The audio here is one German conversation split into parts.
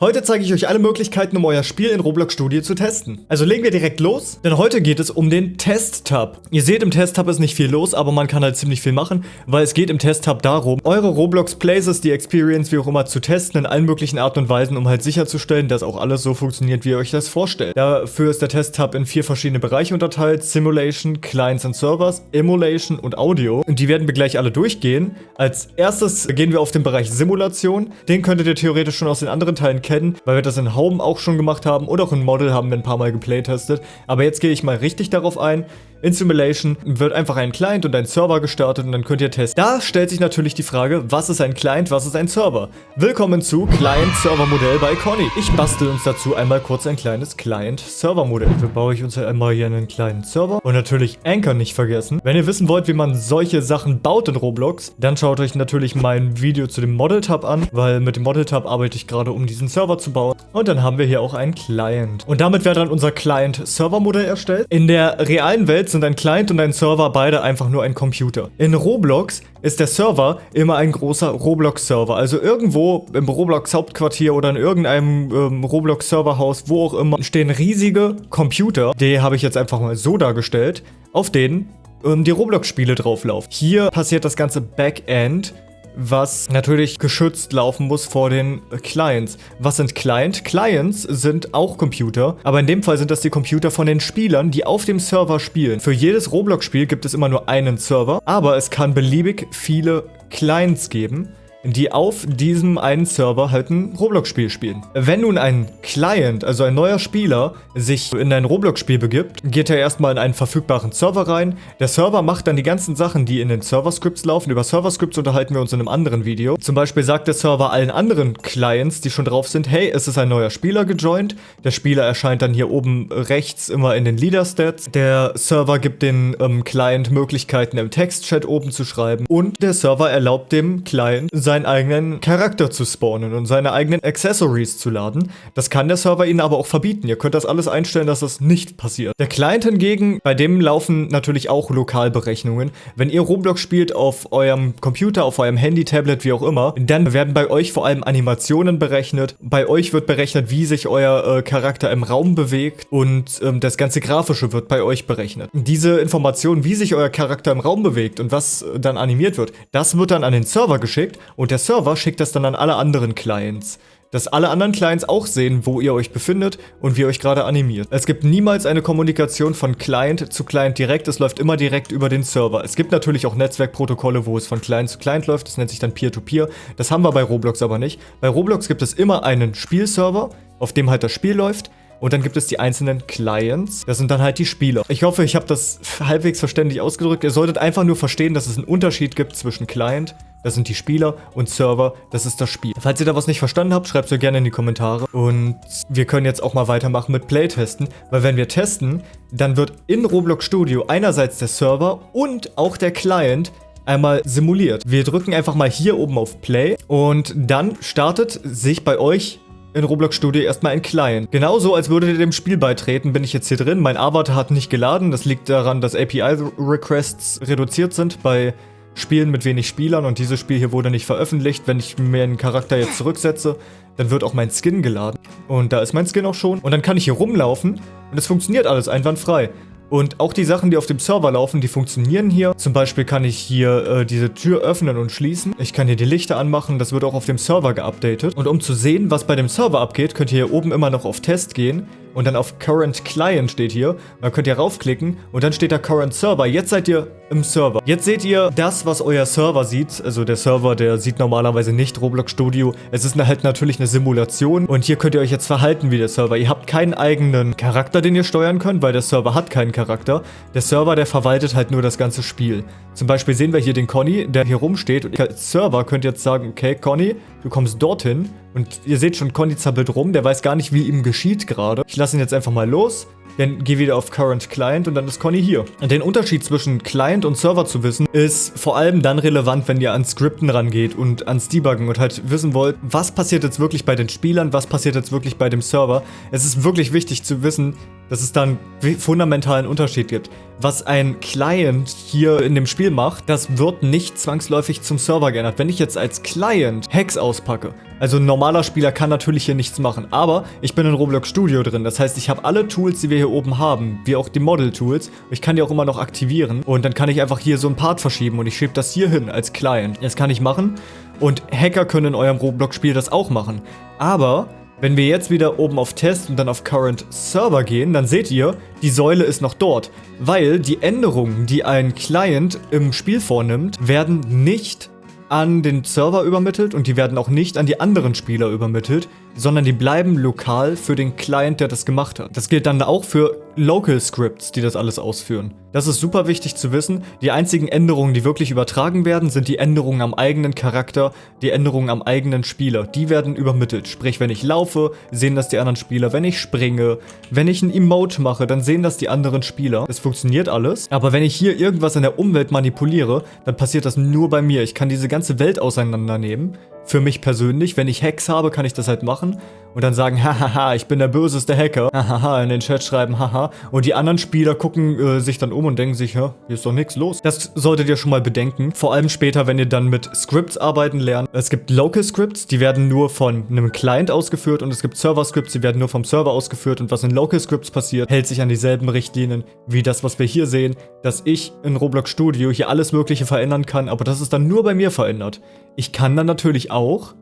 Heute zeige ich euch alle Möglichkeiten, um euer Spiel in Roblox Studio zu testen. Also legen wir direkt los, denn heute geht es um den Test-Tab. Ihr seht, im Test-Tab ist nicht viel los, aber man kann halt ziemlich viel machen, weil es geht im Test-Tab darum, eure Roblox Places, die Experience, wie auch immer, zu testen in allen möglichen Arten und Weisen, um halt sicherzustellen, dass auch alles so funktioniert, wie ihr euch das vorstellt. Dafür ist der Test-Tab in vier verschiedene Bereiche unterteilt, Simulation, Clients and Servers, Emulation und Audio. Und die werden wir gleich alle durchgehen. Als erstes gehen wir auf den Bereich Simulation. Den könntet ihr theoretisch schon aus den anderen Teilen kennen, weil wir das in Home auch schon gemacht haben und auch in Model haben wir ein paar Mal geplaytestet. Aber jetzt gehe ich mal richtig darauf ein. In Simulation wird einfach ein Client und ein Server gestartet und dann könnt ihr testen. Da stellt sich natürlich die Frage, was ist ein Client, was ist ein Server? Willkommen zu Client-Server-Modell bei Conny. Ich bastel uns dazu einmal kurz ein kleines Client-Server-Modell. Dafür baue ich uns einmal hier einen kleinen Server und natürlich Anchor nicht vergessen. Wenn ihr wissen wollt, wie man solche Sachen baut in Roblox, dann schaut euch natürlich mein Video zu dem Model-Tab an, weil mit dem Model-Tab arbeite ich gerade, um diesen Server zu bauen. Und dann haben wir hier auch einen Client. Und damit wäre dann unser Client-Server-Modell erstellt. In der realen Welt sind ein Client und ein Server beide einfach nur ein Computer. In Roblox ist der Server immer ein großer Roblox-Server. Also irgendwo im Roblox-Hauptquartier oder in irgendeinem ähm, Roblox-Serverhaus, wo auch immer, stehen riesige Computer. Die habe ich jetzt einfach mal so dargestellt, auf denen ähm, die Roblox-Spiele drauflaufen. Hier passiert das ganze Backend was natürlich geschützt laufen muss vor den Clients. Was sind Client? Clients sind auch Computer, aber in dem Fall sind das die Computer von den Spielern, die auf dem Server spielen. Für jedes Roblox-Spiel gibt es immer nur einen Server, aber es kann beliebig viele Clients geben die auf diesem einen Server halt ein Roblox-Spiel spielen. Wenn nun ein Client, also ein neuer Spieler, sich in ein Roblox-Spiel begibt, geht er erstmal in einen verfügbaren Server rein. Der Server macht dann die ganzen Sachen, die in den Server-Scripts laufen. Über Server-Scripts unterhalten wir uns in einem anderen Video. Zum Beispiel sagt der Server allen anderen Clients, die schon drauf sind, hey, es ist ein neuer Spieler gejoint. Der Spieler erscheint dann hier oben rechts immer in den Leader-Stats. Der Server gibt den ähm, Client Möglichkeiten im Text-Chat oben zu schreiben. Und der Server erlaubt dem Client, seinen eigenen Charakter zu spawnen und seine eigenen Accessories zu laden. Das kann der Server ihnen aber auch verbieten. Ihr könnt das alles einstellen, dass das nicht passiert. Der Client hingegen, bei dem laufen natürlich auch Lokalberechnungen. Wenn ihr Roblox spielt auf eurem Computer, auf eurem Handy, Tablet, wie auch immer, dann werden bei euch vor allem Animationen berechnet. Bei euch wird berechnet, wie sich euer äh, Charakter im Raum bewegt und ähm, das ganze Grafische wird bei euch berechnet. Diese Informationen, wie sich euer Charakter im Raum bewegt und was äh, dann animiert wird, das wird dann an den Server geschickt und der Server schickt das dann an alle anderen Clients dass alle anderen Clients auch sehen, wo ihr euch befindet und wie ihr euch gerade animiert. Es gibt niemals eine Kommunikation von Client zu Client direkt, es läuft immer direkt über den Server. Es gibt natürlich auch Netzwerkprotokolle, wo es von Client zu Client läuft, das nennt sich dann Peer-to-Peer. -Peer. Das haben wir bei Roblox aber nicht. Bei Roblox gibt es immer einen Spielserver, auf dem halt das Spiel läuft und dann gibt es die einzelnen Clients. Das sind dann halt die Spieler. Ich hoffe, ich habe das halbwegs verständlich ausgedrückt. Ihr solltet einfach nur verstehen, dass es einen Unterschied gibt zwischen Client, das sind die Spieler, und Server, das ist das Spiel. Falls ihr da was nicht verstanden habt, schreibt es mir gerne in die Kommentare. Und wir können jetzt auch mal weitermachen mit Playtesten, weil wenn wir testen, dann wird in Roblox Studio einerseits der Server und auch der Client einmal simuliert. Wir drücken einfach mal hier oben auf Play und dann startet sich bei euch in Roblox Studio erstmal ein Client. Genauso, als würdet ihr dem Spiel beitreten, bin ich jetzt hier drin. Mein Avatar hat nicht geladen. Das liegt daran, dass API-Requests reduziert sind bei Spielen mit wenig Spielern und dieses Spiel hier wurde nicht veröffentlicht. Wenn ich mir einen Charakter jetzt zurücksetze, dann wird auch mein Skin geladen. Und da ist mein Skin auch schon. Und dann kann ich hier rumlaufen und es funktioniert alles einwandfrei. Und auch die Sachen, die auf dem Server laufen, die funktionieren hier. Zum Beispiel kann ich hier äh, diese Tür öffnen und schließen. Ich kann hier die Lichter anmachen, das wird auch auf dem Server geupdatet. Und um zu sehen, was bei dem Server abgeht, könnt ihr hier oben immer noch auf Test gehen und dann auf Current Client steht hier. Dann könnt ihr raufklicken und dann steht da Current Server. Jetzt seid ihr im Server. Jetzt seht ihr das, was euer Server sieht. Also der Server, der sieht normalerweise nicht Roblox Studio. Es ist halt natürlich eine Simulation und hier könnt ihr euch jetzt verhalten wie der Server. Ihr habt keinen eigenen Charakter, den ihr steuern könnt, weil der Server hat keinen Charakter. Der Server, der verwaltet halt nur das ganze Spiel. Zum Beispiel sehen wir hier den Conny, der hier rumsteht und als Server könnt ihr jetzt sagen, okay, Conny, du kommst dorthin und ihr seht schon, Conny zappelt rum, der weiß gar nicht, wie ihm geschieht gerade. Ich lasse ihn jetzt einfach mal los. Dann geh wieder auf Current Client und dann ist Conny hier. Den Unterschied zwischen Client und Server zu wissen, ist vor allem dann relevant, wenn ihr ans Skripten rangeht und ans Debuggen und halt wissen wollt, was passiert jetzt wirklich bei den Spielern, was passiert jetzt wirklich bei dem Server. Es ist wirklich wichtig zu wissen, dass es dann fundamentalen Unterschied gibt. Was ein Client hier in dem Spiel macht, das wird nicht zwangsläufig zum Server geändert. Wenn ich jetzt als Client Hacks auspacke, also ein normaler Spieler kann natürlich hier nichts machen, aber ich bin in Roblox Studio drin. Das heißt, ich habe alle Tools, die wir hier oben haben, wie auch die Model-Tools. Ich kann die auch immer noch aktivieren und dann kann ich einfach hier so ein Part verschieben und ich schiebe das hier hin als Client. Das kann ich machen und Hacker können in eurem Roblox-Spiel das auch machen. Aber wenn wir jetzt wieder oben auf Test und dann auf Current Server gehen, dann seht ihr, die Säule ist noch dort. Weil die Änderungen, die ein Client im Spiel vornimmt, werden nicht an den Server übermittelt und die werden auch nicht an die anderen Spieler übermittelt, sondern die bleiben lokal für den Client, der das gemacht hat. Das gilt dann auch für Local Scripts, die das alles ausführen. Das ist super wichtig zu wissen. Die einzigen Änderungen, die wirklich übertragen werden, sind die Änderungen am eigenen Charakter, die Änderungen am eigenen Spieler. Die werden übermittelt. Sprich, wenn ich laufe, sehen das die anderen Spieler. Wenn ich springe, wenn ich ein Emote mache, dann sehen das die anderen Spieler. Es funktioniert alles. Aber wenn ich hier irgendwas in der Umwelt manipuliere, dann passiert das nur bei mir. Ich kann diese ganze Welt auseinandernehmen für mich persönlich. Wenn ich Hacks habe, kann ich das halt machen und dann sagen, hahaha, ich bin der böseste Hacker, hahaha, in den Chat schreiben, haha. Und die anderen Spieler gucken äh, sich dann um und denken sich, ja, hier ist doch nichts los. Das solltet ihr schon mal bedenken. Vor allem später, wenn ihr dann mit Scripts arbeiten lernt. Es gibt Local Scripts, die werden nur von einem Client ausgeführt und es gibt Server Scripts, die werden nur vom Server ausgeführt und was in Local Scripts passiert, hält sich an dieselben Richtlinien wie das, was wir hier sehen, dass ich in Roblox Studio hier alles mögliche verändern kann, aber das ist dann nur bei mir verändert. Ich kann dann natürlich auch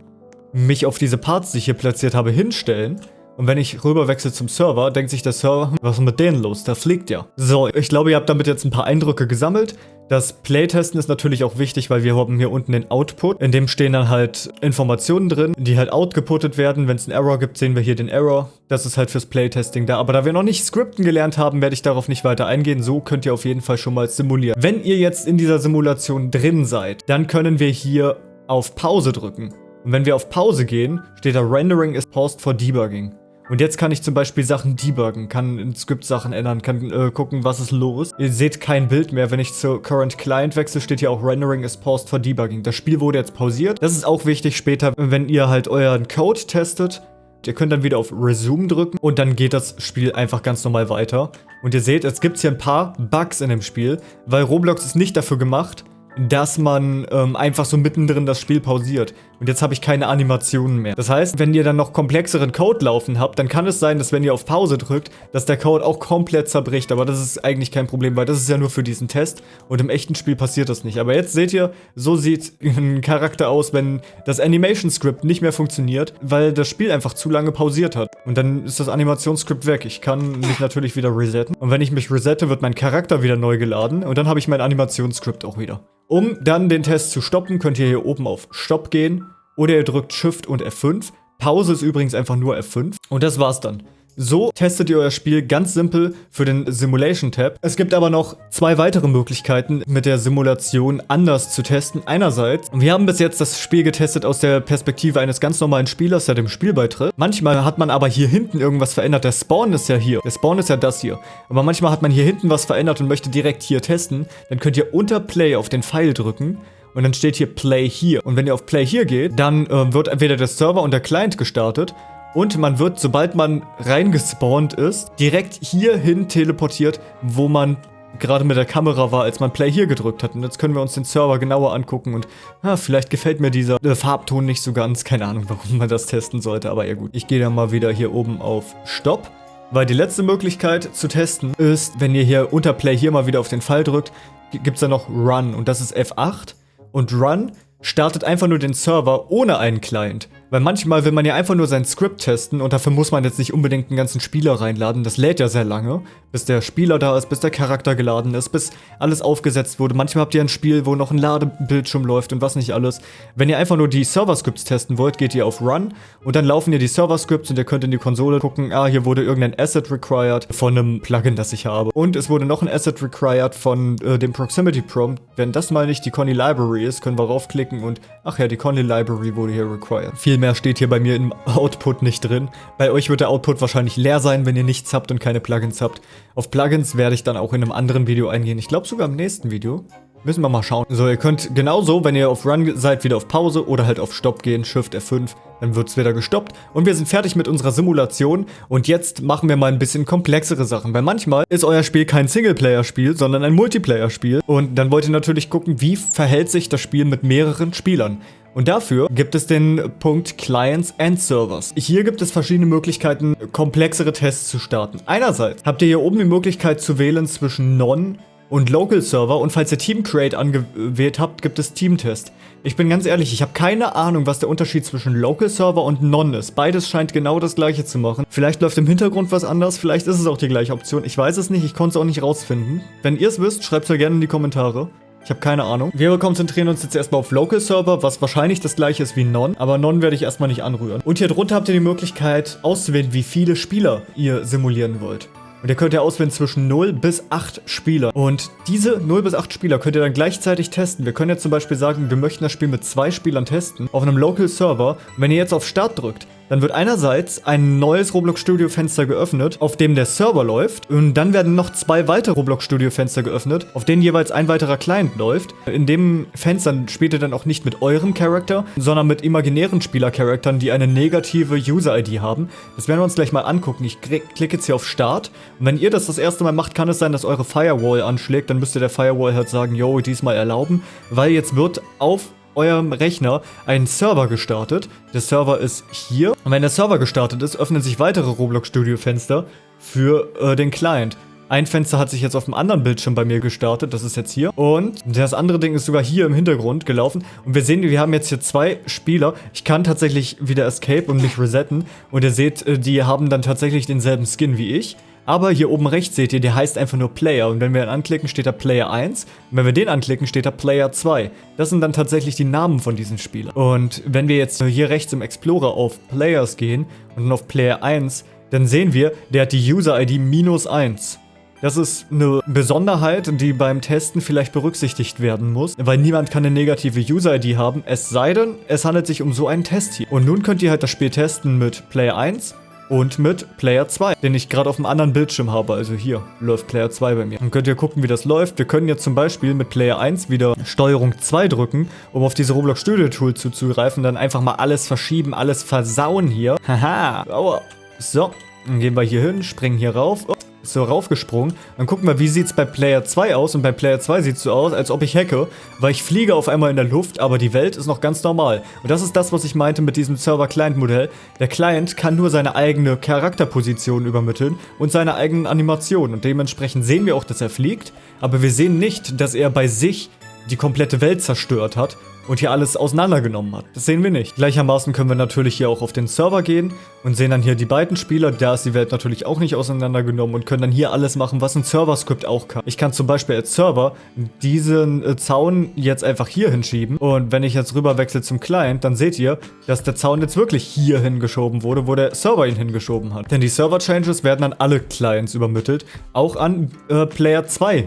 mich auf diese Parts, die ich hier platziert habe, hinstellen. Und wenn ich rüberwechsel zum Server, denkt sich der Server, was ist mit denen los? Der fliegt ja. So, ich glaube, ihr habt damit jetzt ein paar Eindrücke gesammelt. Das Playtesten ist natürlich auch wichtig, weil wir haben hier unten den Output. In dem stehen dann halt Informationen drin, die halt outgeputtet werden. Wenn es einen Error gibt, sehen wir hier den Error. Das ist halt fürs Playtesting da. Aber da wir noch nicht Skripten gelernt haben, werde ich darauf nicht weiter eingehen. So könnt ihr auf jeden Fall schon mal simulieren. Wenn ihr jetzt in dieser Simulation drin seid, dann können wir hier auf Pause drücken. Und wenn wir auf Pause gehen, steht da Rendering is paused for debugging. Und jetzt kann ich zum Beispiel Sachen debuggen, kann in Script Sachen ändern, kann äh, gucken, was ist los. Ihr seht kein Bild mehr. Wenn ich zu Current Client wechsle, steht hier auch Rendering is paused for debugging. Das Spiel wurde jetzt pausiert. Das ist auch wichtig später, wenn ihr halt euren Code testet. Ihr könnt dann wieder auf Resume drücken und dann geht das Spiel einfach ganz normal weiter. Und ihr seht, es gibt hier ein paar Bugs in dem Spiel, weil Roblox ist nicht dafür gemacht, dass man ähm, einfach so mittendrin das Spiel pausiert. Und jetzt habe ich keine Animationen mehr. Das heißt, wenn ihr dann noch komplexeren Code laufen habt, dann kann es sein, dass wenn ihr auf Pause drückt, dass der Code auch komplett zerbricht. Aber das ist eigentlich kein Problem, weil das ist ja nur für diesen Test. Und im echten Spiel passiert das nicht. Aber jetzt seht ihr, so sieht ein Charakter aus, wenn das Animation Script nicht mehr funktioniert, weil das Spiel einfach zu lange pausiert hat. Und dann ist das Animationsscript weg. Ich kann mich natürlich wieder resetten. Und wenn ich mich resette, wird mein Charakter wieder neu geladen. Und dann habe ich mein Animationsscript auch wieder. Um dann den Test zu stoppen, könnt ihr hier oben auf Stopp gehen oder ihr drückt Shift und F5. Pause ist übrigens einfach nur F5 und das war's dann. So testet ihr euer Spiel ganz simpel für den Simulation-Tab. Es gibt aber noch zwei weitere Möglichkeiten, mit der Simulation anders zu testen. Einerseits, wir haben bis jetzt das Spiel getestet aus der Perspektive eines ganz normalen Spielers, der dem Spiel beitritt. Manchmal hat man aber hier hinten irgendwas verändert. Der Spawn ist ja hier. Der Spawn ist ja das hier. Aber manchmal hat man hier hinten was verändert und möchte direkt hier testen. Dann könnt ihr unter Play auf den Pfeil drücken und dann steht hier Play hier. Und wenn ihr auf Play hier geht, dann äh, wird entweder der Server und der Client gestartet und man wird, sobald man reingespawnt ist, direkt hierhin teleportiert, wo man gerade mit der Kamera war, als man Play hier gedrückt hat. Und jetzt können wir uns den Server genauer angucken und ah, vielleicht gefällt mir dieser äh, Farbton nicht so ganz. Keine Ahnung, warum man das testen sollte, aber ja gut. Ich gehe dann mal wieder hier oben auf Stopp. Weil die letzte Möglichkeit zu testen ist, wenn ihr hier unter Play hier mal wieder auf den Pfeil drückt, gibt es da noch Run und das ist F8. Und Run startet einfach nur den Server ohne einen Client. Weil manchmal will man ja einfach nur sein Skript testen und dafür muss man jetzt nicht unbedingt einen ganzen Spieler reinladen. Das lädt ja sehr lange, bis der Spieler da ist, bis der Charakter geladen ist, bis alles aufgesetzt wurde. Manchmal habt ihr ein Spiel, wo noch ein Ladebildschirm läuft und was nicht alles. Wenn ihr einfach nur die Server-Scripts testen wollt, geht ihr auf Run und dann laufen ihr die Server-Scripts und ihr könnt in die Konsole gucken, ah, hier wurde irgendein Asset required von einem Plugin, das ich habe. Und es wurde noch ein Asset required von äh, dem Proximity Prompt. Wenn das mal nicht die Conny Library ist, können wir raufklicken und, ach ja, die Conny Library wurde hier required. Viel mehr steht hier bei mir im Output nicht drin. Bei euch wird der Output wahrscheinlich leer sein, wenn ihr nichts habt und keine Plugins habt. Auf Plugins werde ich dann auch in einem anderen Video eingehen. Ich glaube sogar im nächsten Video. Müssen wir mal schauen. So, ihr könnt genauso, wenn ihr auf Run seid, wieder auf Pause oder halt auf Stopp gehen, Shift F5, dann wird es wieder gestoppt. Und wir sind fertig mit unserer Simulation und jetzt machen wir mal ein bisschen komplexere Sachen. Weil manchmal ist euer Spiel kein Singleplayer-Spiel, sondern ein Multiplayer-Spiel. Und dann wollt ihr natürlich gucken, wie verhält sich das Spiel mit mehreren Spielern. Und dafür gibt es den Punkt Clients and Servers. Hier gibt es verschiedene Möglichkeiten, komplexere Tests zu starten. Einerseits habt ihr hier oben die Möglichkeit zu wählen zwischen Non- und Local Server und falls ihr Team Create angewählt habt, gibt es Team Test. Ich bin ganz ehrlich, ich habe keine Ahnung, was der Unterschied zwischen Local Server und Non ist. Beides scheint genau das gleiche zu machen. Vielleicht läuft im Hintergrund was anders, vielleicht ist es auch die gleiche Option. Ich weiß es nicht, ich konnte es auch nicht rausfinden. Wenn ihr es wisst, schreibt es mir gerne in die Kommentare. Ich habe keine Ahnung. Wir konzentrieren uns jetzt erstmal auf Local Server, was wahrscheinlich das gleiche ist wie Non. Aber Non werde ich erstmal nicht anrühren. Und hier drunter habt ihr die Möglichkeit auszuwählen, wie viele Spieler ihr simulieren wollt. Und ihr könnt ja auswählen zwischen 0 bis 8 Spieler. Und diese 0 bis 8 Spieler könnt ihr dann gleichzeitig testen. Wir können jetzt zum Beispiel sagen, wir möchten das Spiel mit zwei Spielern testen auf einem Local Server. Und wenn ihr jetzt auf Start drückt, dann wird einerseits ein neues Roblox Studio Fenster geöffnet, auf dem der Server läuft. Und dann werden noch zwei weitere Roblox Studio Fenster geöffnet, auf denen jeweils ein weiterer Client läuft. In dem Fenster spielt ihr dann auch nicht mit eurem Charakter, sondern mit imaginären Spielercharaktern, die eine negative User-ID haben. Das werden wir uns gleich mal angucken. Ich klicke jetzt hier auf Start. Und wenn ihr das das erste Mal macht, kann es sein, dass eure Firewall anschlägt. Dann müsst ihr der Firewall halt sagen, yo, diesmal erlauben. Weil jetzt wird auf eurem Rechner einen Server gestartet. Der Server ist hier. Und wenn der Server gestartet ist, öffnen sich weitere Roblox Studio Fenster für äh, den Client. Ein Fenster hat sich jetzt auf dem anderen Bildschirm bei mir gestartet, das ist jetzt hier. Und das andere Ding ist sogar hier im Hintergrund gelaufen. Und wir sehen, wir haben jetzt hier zwei Spieler. Ich kann tatsächlich wieder escape und mich resetten. Und ihr seht, äh, die haben dann tatsächlich denselben Skin wie ich. Aber hier oben rechts seht ihr, der heißt einfach nur Player. Und wenn wir ihn anklicken, steht da Player 1. Und wenn wir den anklicken, steht da Player 2. Das sind dann tatsächlich die Namen von diesen Spielern. Und wenn wir jetzt hier rechts im Explorer auf Players gehen und dann auf Player 1, dann sehen wir, der hat die User-ID minus 1. Das ist eine Besonderheit, die beim Testen vielleicht berücksichtigt werden muss, weil niemand kann eine negative User-ID haben, es sei denn, es handelt sich um so einen Test hier. Und nun könnt ihr halt das Spiel testen mit Player 1, und mit Player 2, den ich gerade auf einem anderen Bildschirm habe. Also hier läuft Player 2 bei mir. Dann könnt ihr gucken, wie das läuft. Wir können jetzt zum Beispiel mit Player 1 wieder Steuerung 2 drücken, um auf diese Roblox Studio Tool zuzugreifen. Dann einfach mal alles verschieben, alles versauen hier. Haha. Aua. So, dann gehen wir hier hin, springen hier rauf. Oh so raufgesprungen. Dann gucken wir, wie sieht es bei Player 2 aus. Und bei Player 2 sieht es so aus, als ob ich hacke, weil ich fliege auf einmal in der Luft, aber die Welt ist noch ganz normal. Und das ist das, was ich meinte mit diesem Server-Client-Modell. Der Client kann nur seine eigene Charakterposition übermitteln und seine eigenen Animationen. Und dementsprechend sehen wir auch, dass er fliegt, aber wir sehen nicht, dass er bei sich die komplette Welt zerstört hat und hier alles auseinandergenommen hat. Das sehen wir nicht. Gleichermaßen können wir natürlich hier auch auf den Server gehen und sehen dann hier die beiden Spieler. Da ist die Welt natürlich auch nicht auseinandergenommen und können dann hier alles machen, was ein Server-Script auch kann. Ich kann zum Beispiel als Server diesen äh, Zaun jetzt einfach hier hinschieben und wenn ich jetzt rüber wechsle zum Client, dann seht ihr, dass der Zaun jetzt wirklich hier hingeschoben wurde, wo der Server ihn hingeschoben hat. Denn die Server-Changes werden an alle Clients übermittelt, auch an äh, Player 2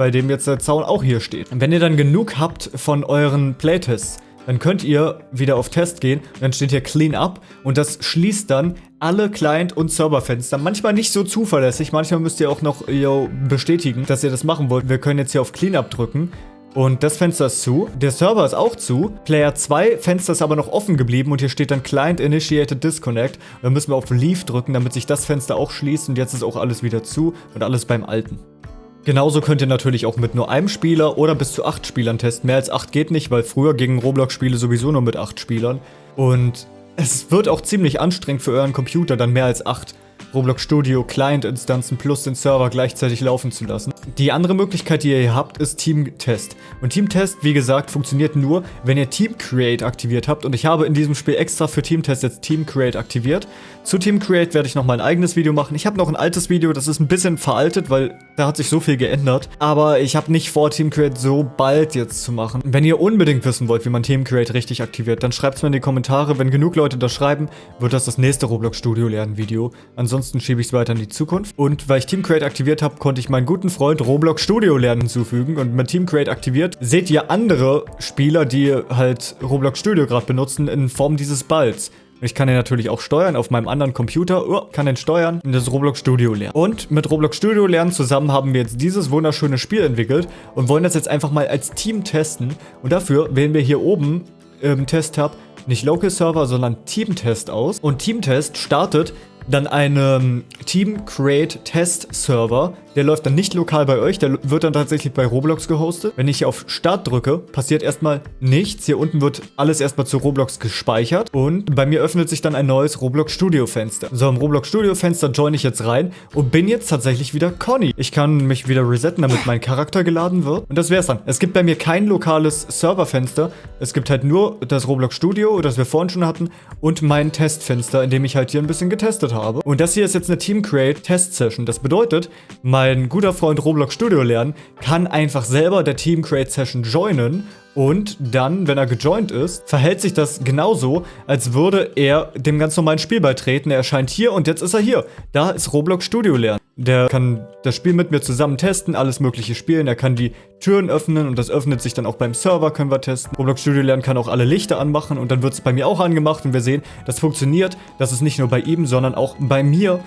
bei dem jetzt der Zaun auch hier steht. Und wenn ihr dann genug habt von euren Playtests, dann könnt ihr wieder auf Test gehen dann steht hier Clean Up und das schließt dann alle Client- und Serverfenster. Manchmal nicht so zuverlässig, manchmal müsst ihr auch noch yo, bestätigen, dass ihr das machen wollt. Wir können jetzt hier auf Clean Up drücken und das Fenster ist zu. Der Server ist auch zu. Player 2 Fenster ist aber noch offen geblieben und hier steht dann Client Initiated Disconnect. Dann müssen wir auf Leave drücken, damit sich das Fenster auch schließt und jetzt ist auch alles wieder zu und alles beim Alten. Genauso könnt ihr natürlich auch mit nur einem Spieler oder bis zu acht Spielern testen. Mehr als acht geht nicht, weil früher gingen Roblox-Spiele sowieso nur mit acht Spielern. Und es wird auch ziemlich anstrengend für euren Computer, dann mehr als acht Roblox Studio Client-Instanzen plus den Server gleichzeitig laufen zu lassen. Die andere Möglichkeit, die ihr hier habt, ist Team Test. Und Team Test, wie gesagt, funktioniert nur, wenn ihr Team Create aktiviert habt. Und ich habe in diesem Spiel extra für Team Test jetzt Team Create aktiviert. Zu Team Create werde ich nochmal ein eigenes Video machen. Ich habe noch ein altes Video, das ist ein bisschen veraltet, weil da hat sich so viel geändert. Aber ich habe nicht vor, Team Create so bald jetzt zu machen. Wenn ihr unbedingt wissen wollt, wie man Team Create richtig aktiviert, dann schreibt es mir in die Kommentare. Wenn genug Leute das schreiben, wird das das nächste Roblox Studio lernen Video. Ansonsten schiebe ich es weiter in die Zukunft. Und weil ich Team Create aktiviert habe, konnte ich meinen guten Freund Roblox Studio lernen hinzufügen. Und mit Team Create aktiviert seht ihr andere Spieler, die halt Roblox Studio gerade benutzen, in Form dieses Balls. Ich kann den natürlich auch steuern auf meinem anderen Computer. Oh, kann den steuern und das Roblox Studio lernen. Und mit Roblox Studio lernen zusammen haben wir jetzt dieses wunderschöne Spiel entwickelt und wollen das jetzt einfach mal als Team testen. Und dafür wählen wir hier oben im Test-Tab nicht Local Server, sondern Team Test aus. Und Team Test startet dann einen Team Create Test Server. Der läuft dann nicht lokal bei euch, der wird dann tatsächlich bei Roblox gehostet. Wenn ich hier auf Start drücke, passiert erstmal nichts. Hier unten wird alles erstmal zu Roblox gespeichert. Und bei mir öffnet sich dann ein neues Roblox Studio Fenster. So, im Roblox Studio Fenster join ich jetzt rein und bin jetzt tatsächlich wieder Conny. Ich kann mich wieder resetten, damit mein Charakter geladen wird. Und das wär's dann. Es gibt bei mir kein lokales Serverfenster. Es gibt halt nur das Roblox Studio, das wir vorhin schon hatten, und mein Testfenster, in dem ich halt hier ein bisschen getestet habe. Und das hier ist jetzt eine Team Create Test Session. Das bedeutet, mein guter Freund Roblox Studio lernen kann einfach selber der Team Create Session joinen und dann, wenn er gejoint ist, verhält sich das genauso, als würde er dem ganz normalen Spiel beitreten. Er erscheint hier und jetzt ist er hier. Da ist Roblox Studio lernen. Der kann das Spiel mit mir zusammen testen, alles mögliche spielen. Er kann die Türen öffnen und das öffnet sich dann auch beim Server, können wir testen. Roblox Studio Lernen kann auch alle Lichter anmachen und dann wird es bei mir auch angemacht und wir sehen, das funktioniert. Das ist nicht nur bei ihm, sondern auch bei mir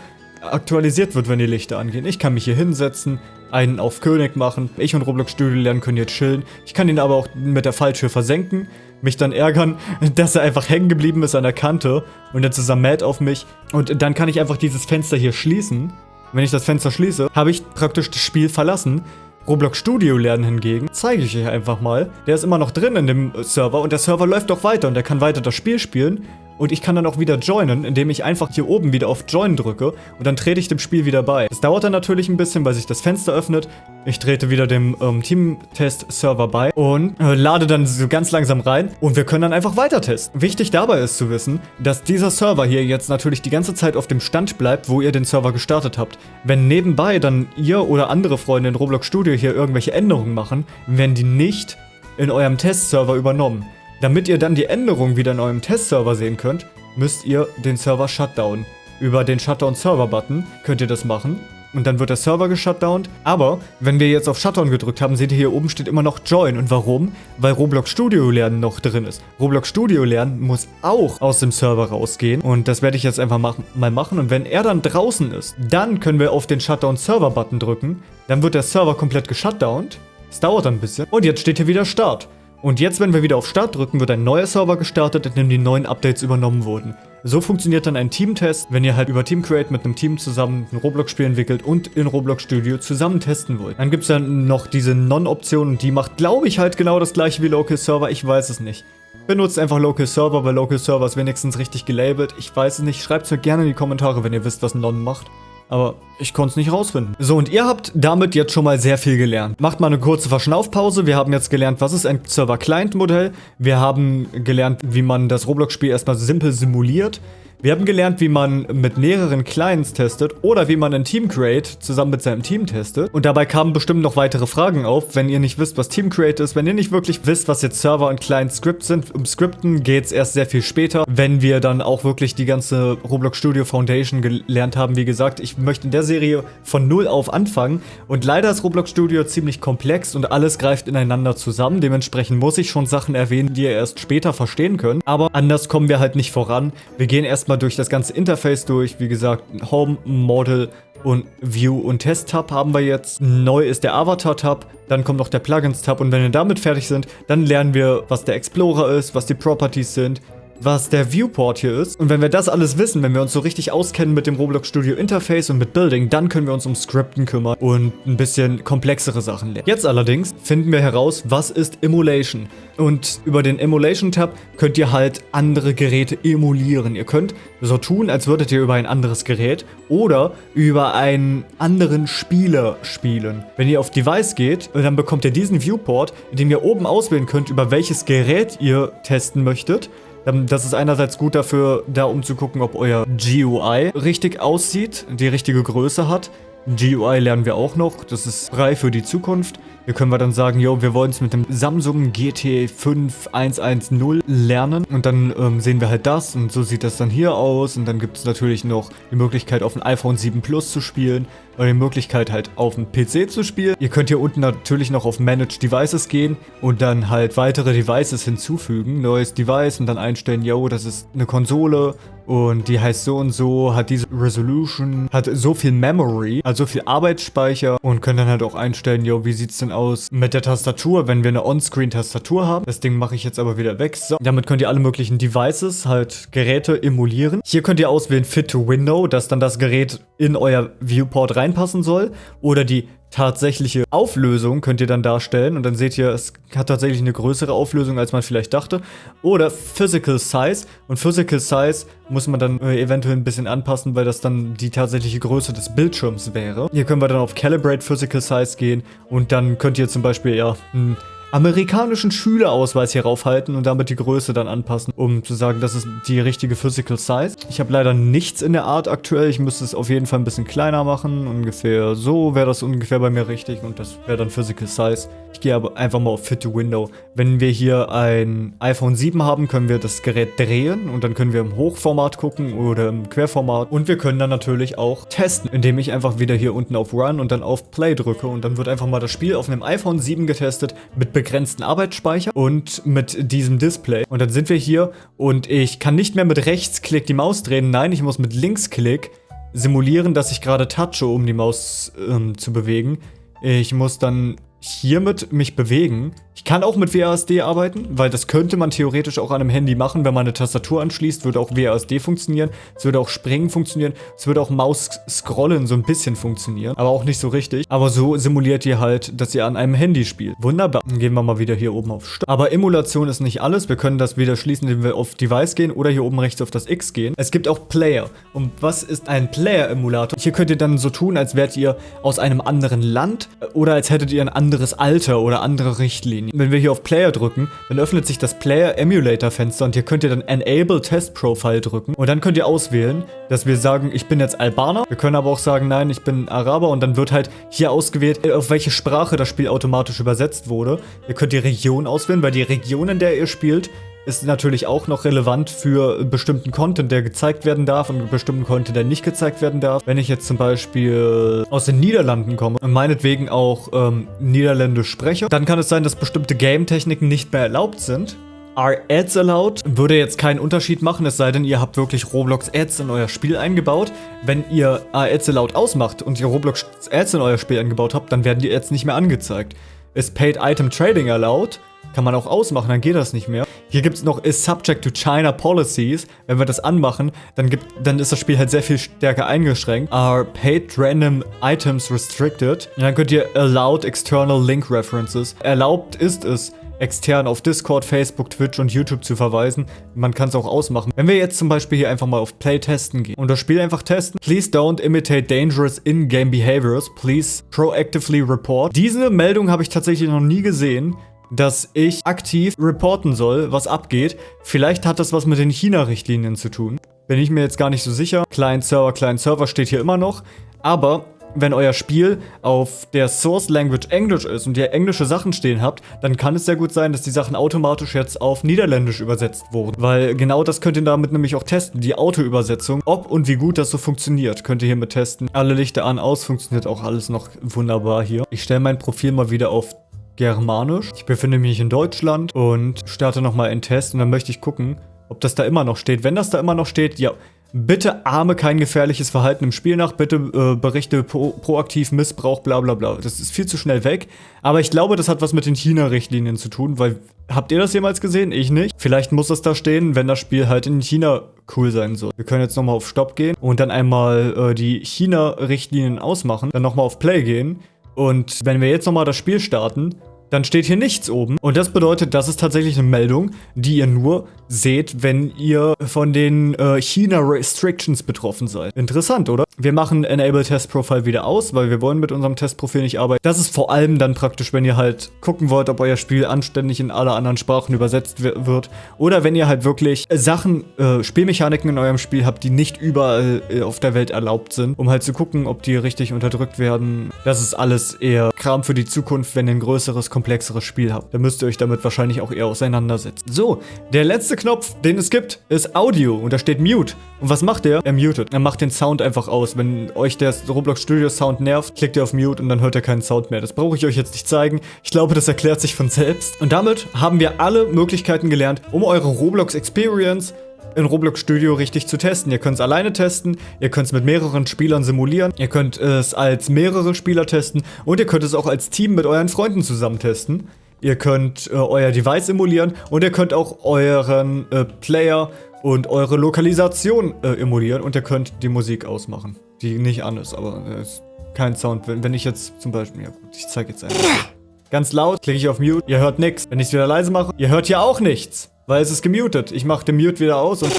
aktualisiert wird, wenn die Lichter angehen. Ich kann mich hier hinsetzen, einen auf König machen. Ich und Roblox Studio lernen können jetzt chillen. Ich kann ihn aber auch mit der Falltür versenken, mich dann ärgern, dass er einfach hängen geblieben ist an der Kante und jetzt ist er mad auf mich. Und dann kann ich einfach dieses Fenster hier schließen. Wenn ich das Fenster schließe, habe ich praktisch das Spiel verlassen. Roblox Studio lernen hingegen, zeige ich euch einfach mal. Der ist immer noch drin in dem Server und der Server läuft auch weiter und er kann weiter das Spiel spielen. Und ich kann dann auch wieder joinen, indem ich einfach hier oben wieder auf Join drücke und dann trete ich dem Spiel wieder bei. Das dauert dann natürlich ein bisschen, weil sich das Fenster öffnet. Ich trete wieder dem ähm, Team-Test-Server bei und äh, lade dann so ganz langsam rein und wir können dann einfach weiter testen. Wichtig dabei ist zu wissen, dass dieser Server hier jetzt natürlich die ganze Zeit auf dem Stand bleibt, wo ihr den Server gestartet habt. Wenn nebenbei dann ihr oder andere Freunde in Roblox Studio hier irgendwelche Änderungen machen, werden die nicht in eurem Testserver übernommen. Damit ihr dann die Änderungen wieder in eurem Testserver sehen könnt, müsst ihr den Server shutdown. Über den Shutdown-Server-Button könnt ihr das machen und dann wird der Server geshutdownt. Aber wenn wir jetzt auf Shutdown gedrückt haben, seht ihr hier oben steht immer noch Join. Und warum? Weil Roblox Studio Lernen noch drin ist. Roblox Studio Lernen muss auch aus dem Server rausgehen. Und das werde ich jetzt einfach mach mal machen. Und wenn er dann draußen ist, dann können wir auf den Shutdown Server Button drücken. Dann wird der Server komplett geshutdownt. Es dauert ein bisschen. Und jetzt steht hier wieder Start. Und jetzt, wenn wir wieder auf Start drücken, wird ein neuer Server gestartet, in dem die neuen Updates übernommen wurden. So funktioniert dann ein Teamtest, wenn ihr halt über Team Create mit einem Team zusammen ein Roblox-Spiel entwickelt und in Roblox Studio zusammen testen wollt. Dann gibt es dann noch diese Non-Option und die macht, glaube ich, halt genau das gleiche wie Local Server. Ich weiß es nicht. Benutzt einfach Local Server, weil Local Server ist wenigstens richtig gelabelt. Ich weiß es nicht. Schreibt es mir gerne in die Kommentare, wenn ihr wisst, was Non macht aber ich konnte es nicht rausfinden. So, und ihr habt damit jetzt schon mal sehr viel gelernt. Macht mal eine kurze Verschnaufpause. Wir haben jetzt gelernt, was ist ein Server-Client-Modell. Wir haben gelernt, wie man das Roblox-Spiel erstmal simpel simuliert. Wir haben gelernt, wie man mit mehreren Clients testet oder wie man ein Team Create zusammen mit seinem Team testet. Und dabei kamen bestimmt noch weitere Fragen auf, wenn ihr nicht wisst, was Team Create ist, wenn ihr nicht wirklich wisst, was jetzt Server und Client Script sind. Um Skripten geht es erst sehr viel später, wenn wir dann auch wirklich die ganze Roblox Studio Foundation gelernt haben. Wie gesagt, ich möchte in der Serie von null auf anfangen und leider ist Roblox Studio ziemlich komplex und alles greift ineinander zusammen. Dementsprechend muss ich schon Sachen erwähnen, die ihr erst später verstehen könnt. Aber anders kommen wir halt nicht voran. Wir gehen erstmal erstmal durch das ganze Interface durch. Wie gesagt, Home, Model und View und Test Tab haben wir jetzt. Neu ist der Avatar Tab, dann kommt noch der Plugins Tab und wenn wir damit fertig sind, dann lernen wir, was der Explorer ist, was die Properties sind, was der Viewport hier ist. Und wenn wir das alles wissen, wenn wir uns so richtig auskennen mit dem Roblox Studio Interface und mit Building, dann können wir uns um Skripten kümmern und ein bisschen komplexere Sachen lernen. Jetzt allerdings finden wir heraus, was ist Emulation. Und über den Emulation-Tab könnt ihr halt andere Geräte emulieren. Ihr könnt so tun, als würdet ihr über ein anderes Gerät oder über einen anderen Spieler spielen. Wenn ihr auf Device geht, dann bekommt ihr diesen Viewport, in dem ihr oben auswählen könnt, über welches Gerät ihr testen möchtet. Ähm, das ist einerseits gut dafür, da um zu gucken, ob euer GUI richtig aussieht, die richtige Größe hat. GUI lernen wir auch noch, das ist frei für die Zukunft. Hier können wir dann sagen, yo, wir wollen es mit dem Samsung GT5110 lernen. Und dann ähm, sehen wir halt das und so sieht das dann hier aus. Und dann gibt es natürlich noch die Möglichkeit, auf dem iPhone 7 Plus zu spielen oder die Möglichkeit halt auf dem PC zu spielen. Ihr könnt hier unten natürlich noch auf Manage Devices gehen und dann halt weitere Devices hinzufügen. Neues Device und dann einstellen, yo, das ist eine Konsole und die heißt so und so, hat diese Resolution, hat so viel Memory, also so viel Arbeitsspeicher und können dann halt auch einstellen, yo, wie sieht's denn aus mit der Tastatur, wenn wir eine On-Screen-Tastatur haben. Das Ding mache ich jetzt aber wieder weg. So, damit könnt ihr alle möglichen Devices, halt Geräte emulieren. Hier könnt ihr auswählen Fit to Window, dass dann das Gerät in euer Viewport reinpassen soll oder die tatsächliche Auflösung könnt ihr dann darstellen und dann seht ihr, es hat tatsächlich eine größere Auflösung, als man vielleicht dachte. Oder Physical Size und Physical Size muss man dann äh, eventuell ein bisschen anpassen, weil das dann die tatsächliche Größe des Bildschirms wäre. Hier können wir dann auf Calibrate Physical Size gehen und dann könnt ihr zum Beispiel ja ein amerikanischen Schülerausweis hier raufhalten und damit die Größe dann anpassen, um zu sagen, das ist die richtige Physical Size. Ich habe leider nichts in der Art aktuell. Ich müsste es auf jeden Fall ein bisschen kleiner machen. Ungefähr so wäre das ungefähr bei mir richtig und das wäre dann Physical Size. Ich gehe aber einfach mal auf Fit to Window. Wenn wir hier ein iPhone 7 haben, können wir das Gerät drehen und dann können wir im Hochformat gucken oder im Querformat. Und wir können dann natürlich auch testen, indem ich einfach wieder hier unten auf Run und dann auf Play drücke und dann wird einfach mal das Spiel auf einem iPhone 7 getestet mit begrenzten Arbeitsspeicher und mit diesem Display. Und dann sind wir hier und ich kann nicht mehr mit Rechtsklick die Maus drehen. Nein, ich muss mit Linksklick simulieren, dass ich gerade touche, um die Maus ähm, zu bewegen. Ich muss dann hiermit mich bewegen. Ich kann auch mit WASD arbeiten, weil das könnte man theoretisch auch an einem Handy machen. Wenn man eine Tastatur anschließt, würde auch WASD funktionieren. Es würde auch Springen funktionieren. Es würde auch Maus-Scrollen so ein bisschen funktionieren, aber auch nicht so richtig. Aber so simuliert ihr halt, dass ihr an einem Handy spielt. Wunderbar. Dann gehen wir mal wieder hier oben auf Start. Aber Emulation ist nicht alles. Wir können das wieder schließen, indem wir auf Device gehen oder hier oben rechts auf das X gehen. Es gibt auch Player. Und was ist ein Player-Emulator? Hier könnt ihr dann so tun, als wärt ihr aus einem anderen Land oder als hättet ihr ein anderes Alter oder andere Richtlinien. Wenn wir hier auf Player drücken, dann öffnet sich das Player Emulator Fenster und hier könnt ihr dann Enable Test Profile drücken und dann könnt ihr auswählen, dass wir sagen, ich bin jetzt Albaner. Wir können aber auch sagen, nein, ich bin Araber und dann wird halt hier ausgewählt, auf welche Sprache das Spiel automatisch übersetzt wurde. Ihr könnt die Region auswählen, weil die Region, in der ihr spielt, ist natürlich auch noch relevant für bestimmten Content, der gezeigt werden darf und bestimmten Content, der nicht gezeigt werden darf. Wenn ich jetzt zum Beispiel aus den Niederlanden komme und meinetwegen auch ähm, Niederländisch spreche, dann kann es sein, dass bestimmte Game-Techniken nicht mehr erlaubt sind. Are Ads allowed? Würde jetzt keinen Unterschied machen, es sei denn, ihr habt wirklich Roblox Ads in euer Spiel eingebaut. Wenn ihr Are Ads allowed ausmacht und ihr Roblox Ads in euer Spiel eingebaut habt, dann werden die Ads nicht mehr angezeigt. Ist Paid Item Trading allowed? Kann man auch ausmachen, dann geht das nicht mehr. Hier gibt es noch is subject to China policies. Wenn wir das anmachen, dann, gibt, dann ist das Spiel halt sehr viel stärker eingeschränkt. Are paid random items restricted. Und dann könnt ihr allowed external link references. Erlaubt ist es, extern auf Discord, Facebook, Twitch und YouTube zu verweisen. Man kann es auch ausmachen. Wenn wir jetzt zum Beispiel hier einfach mal auf Play testen gehen und das Spiel einfach testen. Please don't imitate dangerous in-game behaviors. Please proactively report. Diese Meldung habe ich tatsächlich noch nie gesehen dass ich aktiv reporten soll, was abgeht. Vielleicht hat das was mit den China-Richtlinien zu tun. Bin ich mir jetzt gar nicht so sicher. Client-Server, Client-Server steht hier immer noch. Aber wenn euer Spiel auf der Source Language Englisch ist und ihr englische Sachen stehen habt, dann kann es sehr gut sein, dass die Sachen automatisch jetzt auf Niederländisch übersetzt wurden. Weil genau das könnt ihr damit nämlich auch testen, die Auto-Übersetzung. Ob und wie gut das so funktioniert, könnt ihr hiermit testen. Alle Lichter an, aus, funktioniert auch alles noch wunderbar hier. Ich stelle mein Profil mal wieder auf Germanisch. Ich befinde mich in Deutschland und starte nochmal einen Test und dann möchte ich gucken, ob das da immer noch steht. Wenn das da immer noch steht, ja, bitte ahme kein gefährliches Verhalten im Spiel nach, bitte äh, berichte pro proaktiv Missbrauch, bla bla bla. Das ist viel zu schnell weg. Aber ich glaube, das hat was mit den China-Richtlinien zu tun, weil, habt ihr das jemals gesehen? Ich nicht. Vielleicht muss das da stehen, wenn das Spiel halt in China cool sein soll. Wir können jetzt nochmal auf Stopp gehen und dann einmal äh, die China-Richtlinien ausmachen, dann nochmal auf Play gehen und wenn wir jetzt nochmal das Spiel starten, dann steht hier nichts oben. Und das bedeutet, das ist tatsächlich eine Meldung, die ihr nur seht, wenn ihr von den äh, China Restrictions betroffen seid. Interessant, oder? Wir machen Enable Test Profile wieder aus, weil wir wollen mit unserem Testprofil nicht arbeiten. Das ist vor allem dann praktisch, wenn ihr halt gucken wollt, ob euer Spiel anständig in alle anderen Sprachen übersetzt wird oder wenn ihr halt wirklich Sachen, äh, Spielmechaniken in eurem Spiel habt, die nicht überall äh, auf der Welt erlaubt sind, um halt zu gucken, ob die richtig unterdrückt werden. Das ist alles eher Kram für die Zukunft, wenn ihr ein größeres, komplexeres Spiel habt. Da müsst ihr euch damit wahrscheinlich auch eher auseinandersetzen. So, der letzte Knopf, den es gibt, ist Audio und da steht Mute. Und was macht der? Er mutet. Er macht den Sound einfach aus. Wenn euch der Roblox Studio Sound nervt, klickt ihr auf Mute und dann hört ihr keinen Sound mehr. Das brauche ich euch jetzt nicht zeigen. Ich glaube, das erklärt sich von selbst. Und damit haben wir alle Möglichkeiten gelernt, um eure Roblox Experience in Roblox Studio richtig zu testen. Ihr könnt es alleine testen, ihr könnt es mit mehreren Spielern simulieren, ihr könnt es als mehrere Spieler testen und ihr könnt es auch als Team mit euren Freunden zusammen testen. Ihr könnt äh, euer Device emulieren und ihr könnt auch euren äh, Player und eure Lokalisation äh, emulieren und ihr könnt die Musik ausmachen, die nicht an ist, aber äh, ist kein Sound. Wenn, wenn ich jetzt zum Beispiel, ja gut, ich zeige jetzt einfach. Ganz laut, klicke ich auf Mute, ihr hört nichts. Wenn ich es wieder leise mache, ihr hört ja auch nichts, weil es ist gemutet. Ich mache den Mute wieder aus und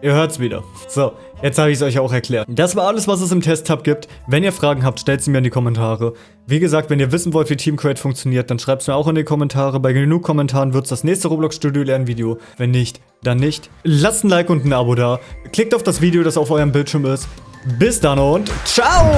ihr hört es wieder. So, Jetzt habe ich es euch auch erklärt. Das war alles, was es im Test-Tab gibt. Wenn ihr Fragen habt, stellt sie mir in die Kommentare. Wie gesagt, wenn ihr wissen wollt, wie Team Create funktioniert, dann schreibt es mir auch in die Kommentare. Bei genug Kommentaren wird es das nächste Roblox Studio Lernvideo. Wenn nicht, dann nicht. Lasst ein Like und ein Abo da. Klickt auf das Video, das auf eurem Bildschirm ist. Bis dann und ciao!